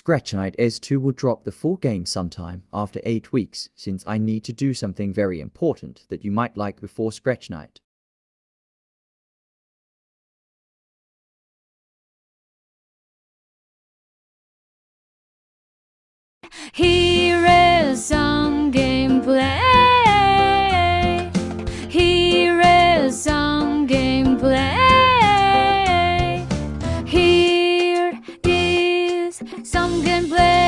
Scratch Night S2 will drop the full game sometime after 8 weeks since I need to do something very important that you might like before Scratch Night. Some gameplay.